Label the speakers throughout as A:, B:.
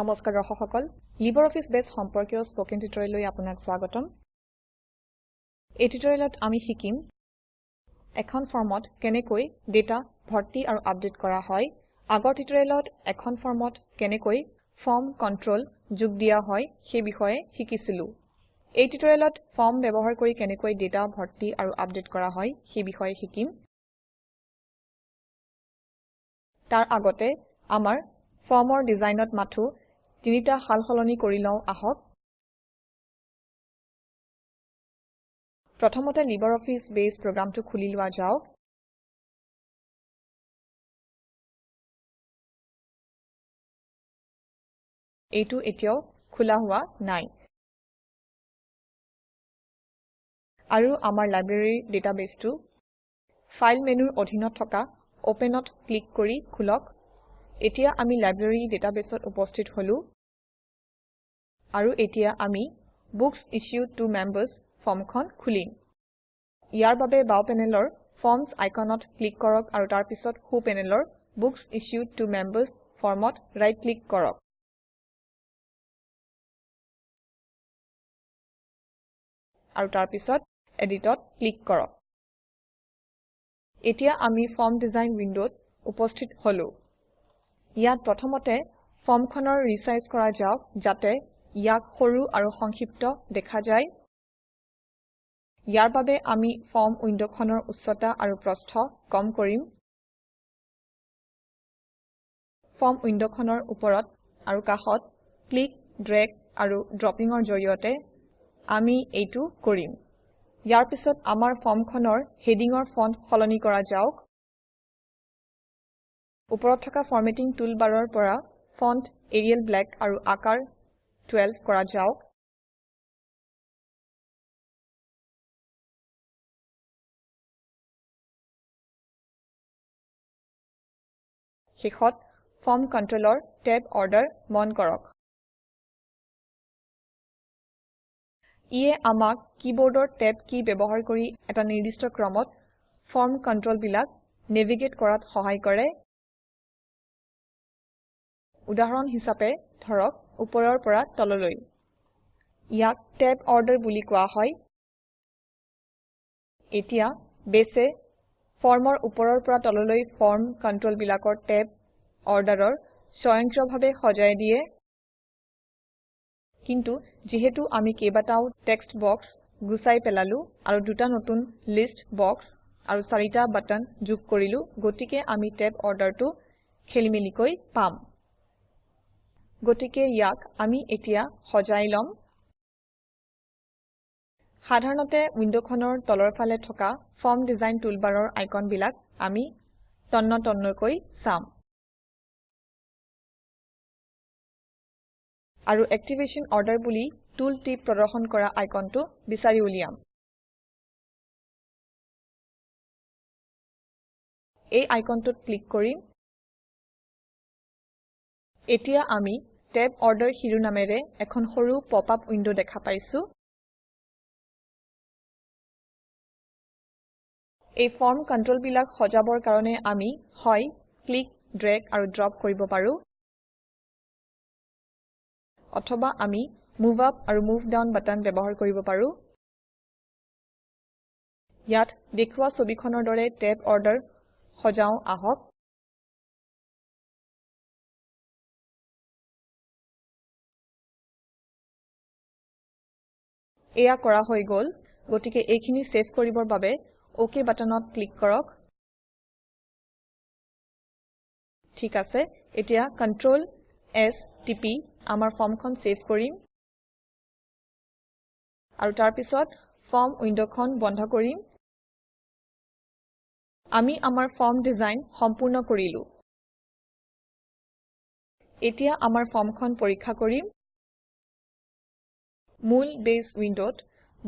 A: নমস্কাৰ দৰ্শক সকল অফিচ বেছ সম্পৰ্কীয় স্পকেন টিউটৰিয়েললৈ আপোনাক স্বাগতম এই টিউটৰিয়েলত আমি শিকিম এখন ফৰ্মত কেনেকৈ ডেটা ভৰ্তি আৰু আপডেট কৰা হয় আগৰ টিউটৰিয়েলত এখন ফৰ্মত কেনেকৈ ফৰ্ম কণ্ট্ৰল যোগ দিয়া হয় সেই বিষয়ে শিকিছিলোঁ এই টিউটৰিয়েলত ফৰ্ম ব্যৱহাৰ কৰি কেনেকৈ ডেটা ভৰ্তি আৰু আপডেট কৰা হয় সেই বিষয়ে শিকিম
B: তাৰ আগতে আমাৰ ফৰ্মৰ ডিজাইনত মাথো তিনিটা সাল সলনি কৰি লওঁ আহক প্ৰথমতে লিবাৰ অফিচ বেছ প্ৰগ্ৰামটো খুলি লোৱা যাওক এইটো এতিয়াও খোলা হোৱা নাই
A: আৰু আমাৰ লাইব্ৰেৰীৰ ডাটাবেছটো ফাইল মেনুৰ অধীনত থকা অপেনত ক্লিক কৰি খোলক এতিয়া আমি লাইব্ৰেৰী ডাটাবেছত উপস্থিত হলো আৰু এতিয়া আমি বুকস ইছ্যুড টু মেম্বাৰ্ছ ফৰ্মখন খুলিম ইয়াৰ বাবে বাও পেনেলৰ ফৰ্মছ আইকনত ক্লিক
B: কৰক আৰু তাৰ পিছত সো পেনেলৰ বুকস ইছ্যুড টু মেম্বাৰ্ছ ফৰ্মত ৰাইট ক্লিক কৰক আৰু তাৰ পিছত এডিটত ক্লিক কৰক এতিয়া আমি
A: ফৰ্ম ডিজাইন উইণ্ডত উপস্থিত হলো ইয়াত প্ৰথমতে ফৰ্মখনৰ ৰিচাইজ কৰা যাওক যাতে ইয়াক সৰু আৰু সংক্ষিপ্ত দেখা যায় ইয়াৰ বাবে আমি ফৰ্ম উইণ্ডখনৰ উচ্চতা আৰু প্ৰস্থ কম কৰিম ফৰ্ম উইণ্ডখনৰ ওপৰত আৰু কাষত ক্লিক ড্ৰেগ আৰু ড্ৰপিঙৰ জৰিয়তে আমি এইটো কৰিম ইয়াৰ পিছত আমাৰ ফৰ্মখনৰ হেডিঙৰ ফণ্ট সলনি কৰা যাওক ওপৰত থকা ফৰ্মেটিং টুলবাৰৰ পৰা ফণ্ট এৰিয়েল
B: ব্লেক আৰু আকাৰ 12 কৰা যাওক শেষত ফৰ্ম কণ্ট্ৰলৰ ট্যাব অৰ্ডাৰ মন কৰক ইয়ে আমাক
A: কিবোৰ্ডৰ ট্যাব কি ব্যৱহাৰ কৰি এটা নিৰ্দিষ্ট ক্ৰমত ফৰ্ম কন্ট্ৰোল নেভিগেট কৰাত সহায় কৰে উদাহৰণ হিচাপে ধৰক ওপৰৰ পৰা তললৈ ইয়াক ট্যাব অৰ্ডাৰ বুলি কোৱা হয় এতিয়া বেছে ফৰ্মৰ ওপৰৰ পৰা তললৈ ফৰ্ম কন্ট্ৰল বিলাকৰ ট্যাব অৰ্ডাৰৰ স্বয়ংক্ৰিয়ভাৱে সজাই দিয়ে কিন্তু যিহেতু আমি কেইবাটাও টেক্সট বক্স গুচাই পেলালো আৰু দুটা নতুন লিষ্ট বক্স আৰু চাৰিটা বাটন যোগ কৰিলো গতিকে আমি টেব অৰ্ডাৰটো খেলিমেলিকৈ পাম গতিকে ইয়াক আমি এতিয়া সজাই লম সাধাৰণতে উইন্ডোখনৰ তলৰ ফালে থকা ফৰ্ম ডিজাইন টুলবাৰৰ আইকনবিলাক আমি তন্নতন্নকৈ চাম
B: আৰু এক্টিভেশ্যন অৰ্ডাৰ বুলি টুল টিপ প্ৰদৰ্শন কৰা আইকনটো বিচাৰি উলিয়াম এই আইকনটোত ক্লিক কৰিম এতিয়া আমি
A: ট্যাব অৰ্ডাৰ শিৰোনামেৰে এখন সৰু পপ আপ উইন্ডো দেখা পাইছোঁ এই ফৰ্ম কণ্ট্ৰলবিলাক সজাবৰ কাৰণে আমি হয় ক্লিক ড্ৰ্যাগ আৰু ড্ৰপ কৰিব পাৰোঁ অথবা আমি মুভ আপ আৰু মুভ ডাউন বাটন ব্যৱহাৰ কৰিব পাৰোঁ
B: ইয়াত দেখুওৱা ছবিখনৰ দৰে ট্যাব অৰ্ডাৰ সজাওঁ আহক এয়া কৰা হৈ গল গতিকে এইখিনি সেভ কৰিবৰ বাবে ওকে বাটনত ক্লিক কৰক ঠিক আছে এতিয়া কন্ট্ৰোল এস টিপি আমাৰ ফৰ্মখন সেভ কৰিম আৰু তাৰ পিছত
A: ফৰ্ম উইণ্ড'খন বন্ধ কৰিম আমি আমাৰ ফৰ্ম ডিজাইন সম্পূৰ্ণ কৰিলোঁ এতিয়া আমাৰ ফৰ্মখন পৰীক্ষা কৰিম মূল বেছ উইণ্ডত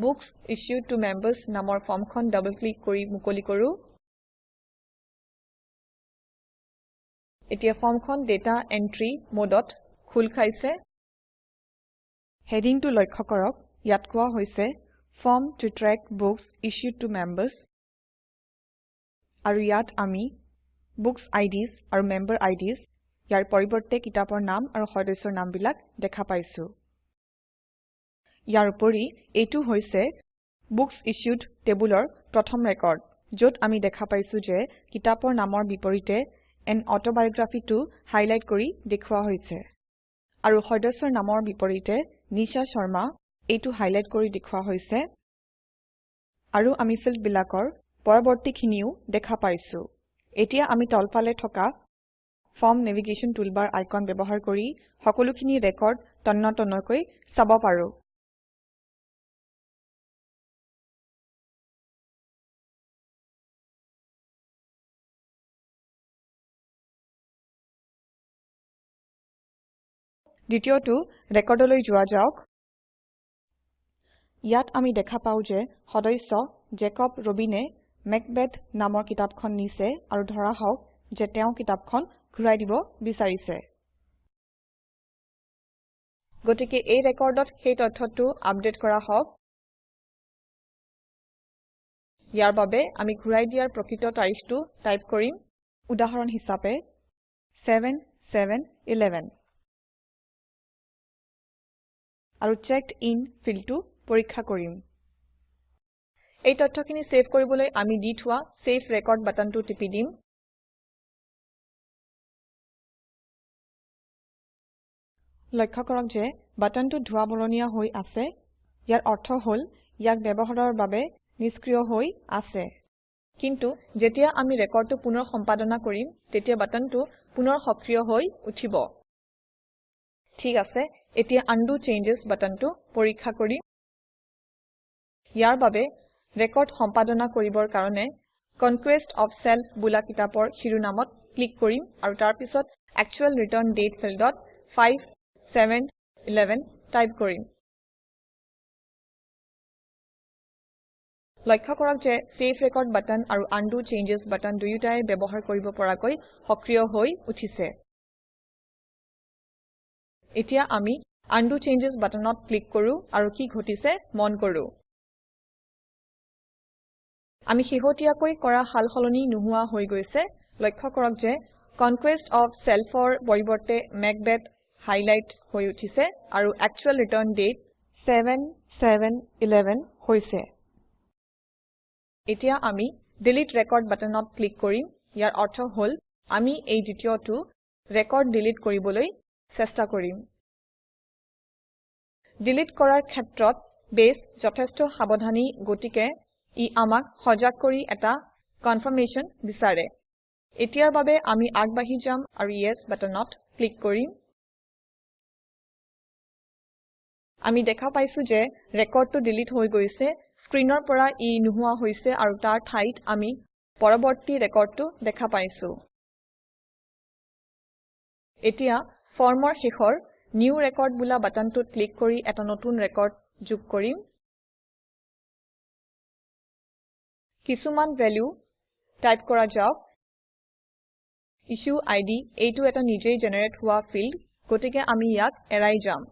A: বুকস ইছ্যুড টু মেম্বাৰ্ছ নামৰ ফৰ্মখন ডাবল ক্লিক কৰি মুকলি কৰোঁ এতিয়া ফৰ্মখন ডেটা এণ্ট্ৰি মডত খোল খাইছে হেডিংটো লক্ষ্য কৰক ইয়াত কোৱা হৈছে form to track books issued to members আৰু ইয়াত আমি বুকচ আইডিজ আৰু মেম্বাৰ আইডিজ ইয়াৰ পৰিৱৰ্তে কিতাপৰ নাম আৰু সদস্যৰ নামবিলাক দেখা পাইছোঁ ইয়াৰ উপৰি এইটো হৈছে বুকস ইছ্যুড টেবুলৰ প্ৰথম ৰেকৰ্ড য'ত আমি দেখা পাইছোঁ যে কিতাপৰ নামৰ বিপৰীতে এন অটোবায়োগ্ৰাফিটো হাইলাইট কৰি দেখুওৱা হৈছে আৰু সদস্যৰ নামৰ বিপৰীতে নিশা শৰ্মা এইটো হাইলাইট কৰি দেখুওৱা হৈছে আৰু আমি ফিল্ডবিলাকৰ পৰৱৰ্তীখিনিও দেখা পাইছোঁ এতিয়া আমি তলফালে থকা ফৰ্ম নেভিগেশ্যন টুলবাৰ আইকন ব্যৱহাৰ কৰি
B: সকলোখিনি ৰেকৰ্ড তন্নতন্নকৈ চাব পাৰোঁ দ্বিতীয়টো ৰেকৰ্ডলৈ যোৱা যাওক ইয়াত আমি দেখা
A: পাওঁ যে সদস্য জেকব ৰবিনে মেকবেথ নামৰ কিতাপখন নিছে আৰু ধৰা হওক যে তেওঁ কিতাপখন ঘূৰাই দিব বিচাৰিছে গতিকে এই ৰেকৰ্ডত সেই তথ্যটো আপডেট কৰা হওক ইয়াৰ বাবে আমি ঘূৰাই দিয়াৰ প্ৰকৃত তাৰিখটো টাইপ কৰিম উদাহৰণ হিচাপে ছেভেন ছেভেন ইলেভেন আৰু checked ইন ফিল্ডটো পৰীক্ষা কৰিম
B: এই তথ্যখিনি সেভ কৰিবলৈ আমি দি থোৱা সেভ ৰেকৰ্ড বাটনটো টিপি দিম লক্ষ্য কৰক যে বাটনটো ধোৱা বৰণীয়া হৈ আছে ইয়াৰ অৰ্থ হ'ল ইয়াক
A: ব্যৱহাৰৰ বাবে নিষ্ক্ৰিয় হৈ আছে কিন্তু যেতিয়া আমি ৰেকৰ্ডটো পুনৰ সম্পাদনা কৰিম তেতিয়া বাটনটো পুনৰ সক্ৰিয় হৈ উঠিব ঠিক আছে এতিয়া আনডু চেঞ্জেছ বাটনটো পৰীক্ষা কৰিম ইয়াৰ বাবে ৰেকৰ্ড সম্পাদনা কৰিবৰ কাৰণে কনকুৱেষ্ট অফ সেলফ বোলা কিতাপৰ শিৰোনামত ক্লিক কৰিম আৰু তাৰ পিছত একচুৱেল ৰিটাৰ্ণ ডেট ফিল্ডত 5711 টাইপ কৰিম লক্ষ্য কৰক যে সেভ ৰেকৰ্ড বাটন আৰু আনডু চেঞ্জেছ বাটন দুয়োটাই ব্যৱহাৰ কৰিব পৰাকৈ সক্ৰিয় হৈ উঠিছে এতিয়া আমি আনডু চেঞ্জেছ বাটনত ক্লিক কৰো আৰু কি ঘটিছে মন কৰো আমি শেহতীয়াকৈ কৰা সাল সলনি নোহোৱা হৈ গৈছে লক্ষ্য কৰক যে কনকুৱেষ্ট অৱ চেল্ফৰ পৰিৱৰ্তে মেকবেট হাইলাইট হৈ উঠিছে আৰু actual return date seven seven eleven হৈছে এতিয়া আমি ডিলিট ৰেকৰ্ড বাটনত ক্লিক কৰিম ইয়াৰ অৰ্থ হ'ল আমি এই দ্বিতীয়টো ৰেকৰ্ড ডিলিট কৰিবলৈ চেষ্টা কৰিম ডিলিট কৰাৰ ক্ষেত্ৰত বেছ যথেষ্ট সাৱধানী গতিকে ই আমাক সজাগ কৰি এটা কনফাৰ্মেশ্যন বিচাৰে এতিয়াৰ বাবে আমি আগবাঢ়ি যাম আৰু য়েছ বাটনত ক্লিক কৰিম আমি দেখা পাইছো যে ৰেকৰ্ডটো ডিলিট হৈ গৈছে স্ক্ৰীণৰ পৰা ই নোহোৱা হৈছে আৰু তাৰ ঠাইত আমি পৰৱৰ্তী ৰেকৰ্ডটো দেখা পাইছো এতিয়া ফৰ্মৰ শেষৰ নিউ ৰেকৰ্ড বোলা বাটনটোত ক্লিক কৰি এটা নতুন ৰেকৰ্ড যোগ কৰিম কিছুমান ভেলু টাইপ কৰা যাওক ইছ্যু আইডি এইটো এটা নিজেই জেনেৰেট হোৱা ফিল্ড গতিকে আমি ইয়াক
B: এৰাই যাম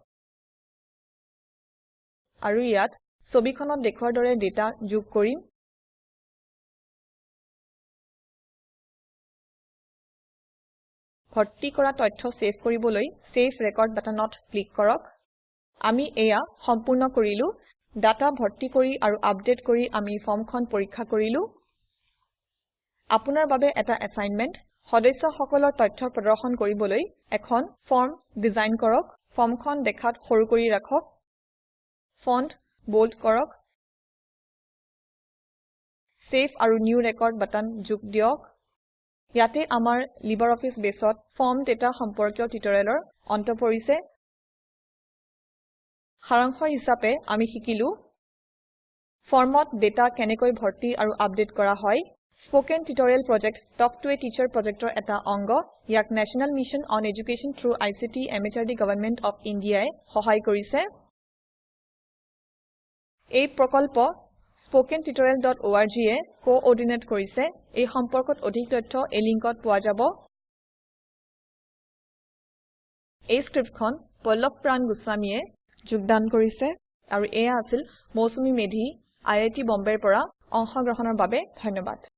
B: আৰু ইয়াত ছবিখনত দেখুওৱাৰ দৰে ডেটা যোগ কৰিম ভৰ্তি কৰা তথ্য সেভ কৰিবলৈ সেভ ৰেকৰ্ড
A: বাটনত ক্লিক কৰক আমি এয়া সম্পূৰ্ণ কৰিলো ডাটা ভৰ্তি কৰি আৰু আপডেট কৰি আমি ফৰ্মখন পৰীক্ষা কৰিলো আপোনাৰ বাবে এটা এসাইনমেন্ট সদস্যসকলৰ তথ্য প্ৰদৰ্শন কৰিবলৈ এখন ফৰ্ম ডিজাইন কৰক ফৰ্মখন দেখাত সৰু কৰি ৰাখক ফন্ট ব'ল্ড কৰক সেভ আৰু নিউ ৰেকৰ্ড বাটন যোগ দিয়ক ইয়াতে আমাৰ LibreOffice বেছত ফৰ্ম ডেটা সম্পৰ্কীয় টিউটৰিয়েলৰ অন্ত পৰিছে সাৰাংশ হিচাপে আমি শিকিলো ফৰ্মত ডেটা কেনেকৈ ভৰ্তি আৰু আপডেট কৰা হয় Spoken Tutorial Project Talk to a Teacher Project এটা অংগ ইয়াক National Mission on Education through ICT MHRD Government of India সহায় কৰিছে এই প্ৰকল্প স্পোকেন টিউটৰিয়েল ডট অৰ্গে এ কোঅৰ্ডিনেট কৰিছে এই সম্পৰ্কত অধিক তথ্য এই লিংকত পোৱা যাব এই স্ক্ৰিপ্টখন পল্লৱ প্ৰাণ গোস্বামীয়ে যোগদান কৰিছে আৰু এয়া আছিল মৌচুমী মেধি
B: আই আই টি বম্বেৰ পৰা অংশগ্ৰহণৰ বাবে ধন্যবাদ